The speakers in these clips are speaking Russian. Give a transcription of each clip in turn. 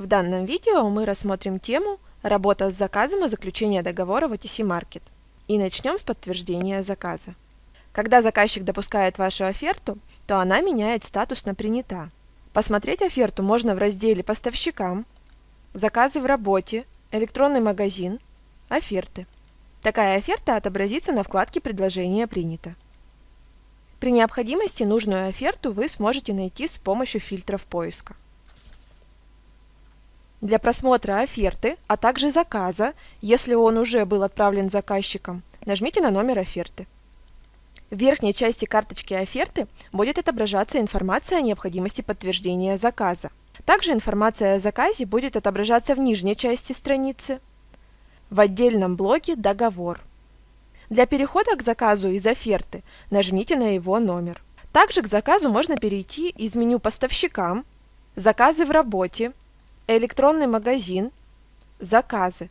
В данном видео мы рассмотрим тему «Работа с заказом и заключение договора в OTC Market» и начнем с подтверждения заказа. Когда заказчик допускает вашу оферту, то она меняет статус на «Принята». Посмотреть оферту можно в разделе «Поставщикам», «Заказы в работе», «Электронный магазин», «Оферты». Такая оферта отобразится на вкладке «Предложение принято». При необходимости нужную оферту вы сможете найти с помощью фильтров поиска. Для просмотра оферты, а также заказа, если он уже был отправлен заказчиком, нажмите на номер оферты. В верхней части карточки оферты будет отображаться информация о необходимости подтверждения заказа. Также информация о заказе будет отображаться в нижней части страницы, в отдельном блоке «Договор». Для перехода к заказу из оферты нажмите на его номер. Также к заказу можно перейти из меню «Поставщикам», «Заказы в работе», электронный магазин, заказы.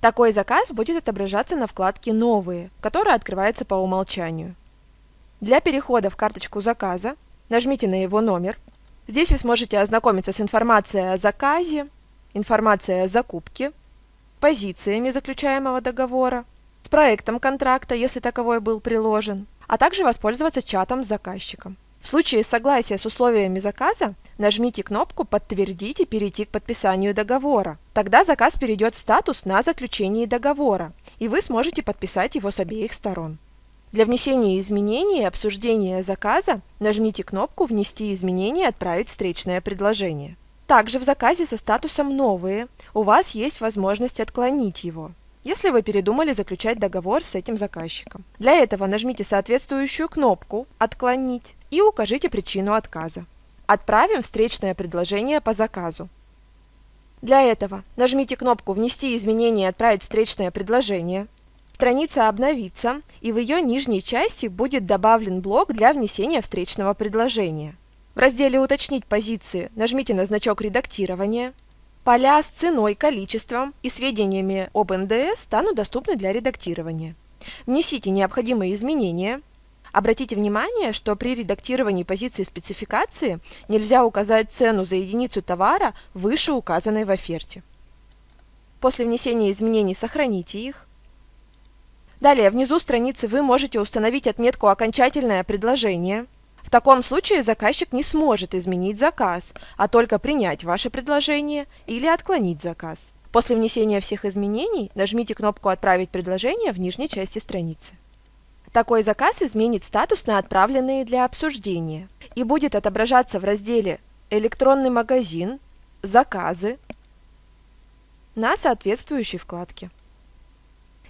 Такой заказ будет отображаться на вкладке «Новые», которая открывается по умолчанию. Для перехода в карточку заказа нажмите на его номер. Здесь вы сможете ознакомиться с информацией о заказе, информацией о закупке, позициями заключаемого договора, с проектом контракта, если таковой был приложен, а также воспользоваться чатом с заказчиком. В случае согласия с условиями заказа нажмите кнопку «Подтвердить» и перейти к подписанию договора. Тогда заказ перейдет в статус на заключении договора, и вы сможете подписать его с обеих сторон. Для внесения изменений и обсуждения заказа нажмите кнопку «Внести изменения и отправить встречное предложение». Также в заказе со статусом «Новые» у вас есть возможность отклонить его если вы передумали заключать договор с этим заказчиком. Для этого нажмите соответствующую кнопку «Отклонить» и укажите причину отказа. Отправим встречное предложение по заказу. Для этого нажмите кнопку «Внести изменения и отправить встречное предложение». Страница обновится, и в ее нижней части будет добавлен блок для внесения встречного предложения. В разделе «Уточнить позиции» нажмите на значок редактирования Поля с ценой, количеством и сведениями об НДС станут доступны для редактирования. Внесите необходимые изменения. Обратите внимание, что при редактировании позиции спецификации нельзя указать цену за единицу товара выше указанной в оферте. После внесения изменений сохраните их. Далее, внизу страницы вы можете установить отметку «Окончательное предложение», в таком случае заказчик не сможет изменить заказ, а только принять ваше предложение или отклонить заказ. После внесения всех изменений нажмите кнопку «Отправить предложение» в нижней части страницы. Такой заказ изменит статус на отправленные для обсуждения и будет отображаться в разделе «Электронный магазин», «Заказы» на соответствующей вкладке.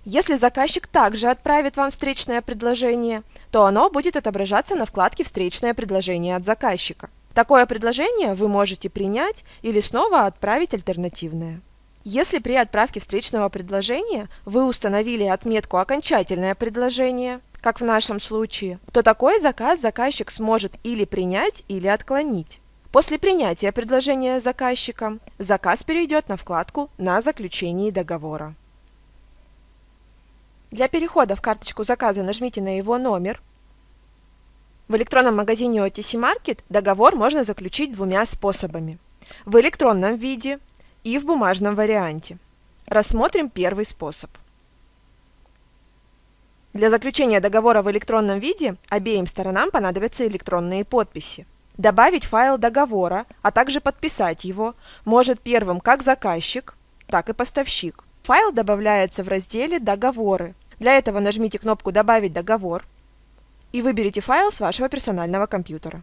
Если заказчик также отправит вам встречное предложение, то оно будет отображаться на вкладке «Встречное предложение от заказчика». Такое предложение вы можете принять или снова отправить альтернативное. Если при отправке встречного предложения вы установили отметку «Окончательное предложение», как в нашем случае, то такой заказ заказчик сможет или принять, или отклонить. После принятия предложения заказчиком, заказ перейдет на вкладку «На заключении договора». Для перехода в карточку заказа нажмите на его номер. В электронном магазине OTC Market договор можно заключить двумя способами. В электронном виде и в бумажном варианте. Рассмотрим первый способ. Для заключения договора в электронном виде обеим сторонам понадобятся электронные подписи. Добавить файл договора, а также подписать его может первым как заказчик, так и поставщик. Файл добавляется в разделе «Договоры». Для этого нажмите кнопку «Добавить договор» и выберите файл с вашего персонального компьютера.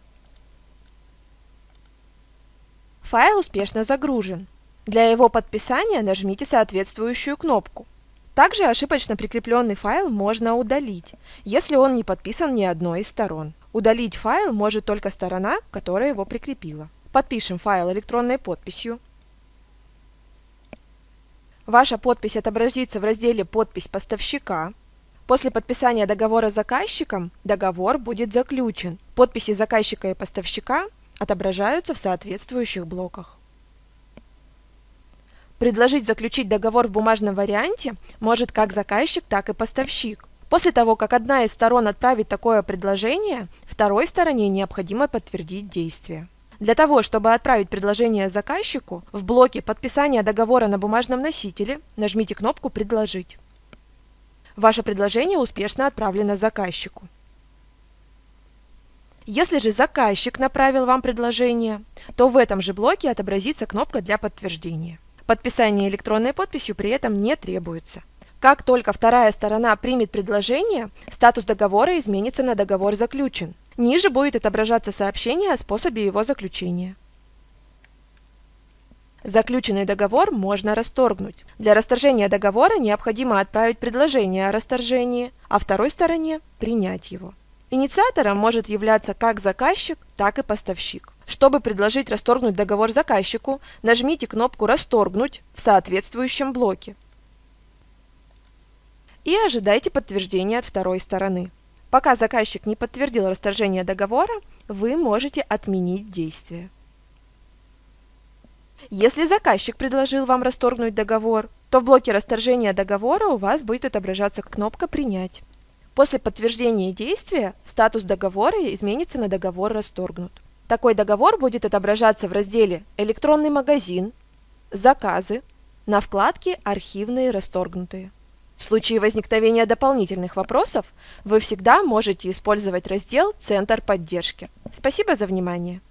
Файл успешно загружен. Для его подписания нажмите соответствующую кнопку. Также ошибочно прикрепленный файл можно удалить, если он не подписан ни одной из сторон. Удалить файл может только сторона, которая его прикрепила. Подпишем файл электронной подписью. Ваша подпись отобразится в разделе «Подпись поставщика». После подписания договора с заказчиком договор будет заключен. Подписи заказчика и поставщика отображаются в соответствующих блоках. Предложить заключить договор в бумажном варианте может как заказчик, так и поставщик. После того, как одна из сторон отправит такое предложение, второй стороне необходимо подтвердить действие. Для того, чтобы отправить предложение заказчику, в блоке подписания договора на бумажном носителе нажмите кнопку «Предложить». Ваше предложение успешно отправлено заказчику. Если же заказчик направил вам предложение, то в этом же блоке отобразится кнопка для подтверждения. Подписание электронной подписью при этом не требуется. Как только вторая сторона примет предложение, статус договора изменится на договор заключен. Ниже будет отображаться сообщение о способе его заключения. Заключенный договор можно расторгнуть. Для расторжения договора необходимо отправить предложение о расторжении, а второй стороне принять его. Инициатором может являться как заказчик, так и поставщик. Чтобы предложить расторгнуть договор заказчику, нажмите кнопку «Расторгнуть» в соответствующем блоке и ожидайте подтверждения от второй стороны. Пока заказчик не подтвердил расторжение договора, вы можете отменить действие. Если заказчик предложил вам расторгнуть договор, то в блоке расторжения договора у вас будет отображаться кнопка «Принять». После подтверждения действия статус договора изменится на договор расторгнут. Такой договор будет отображаться в разделе «Электронный магазин», «Заказы» на вкладке «Архивные расторгнутые». В случае возникновения дополнительных вопросов вы всегда можете использовать раздел «Центр поддержки». Спасибо за внимание!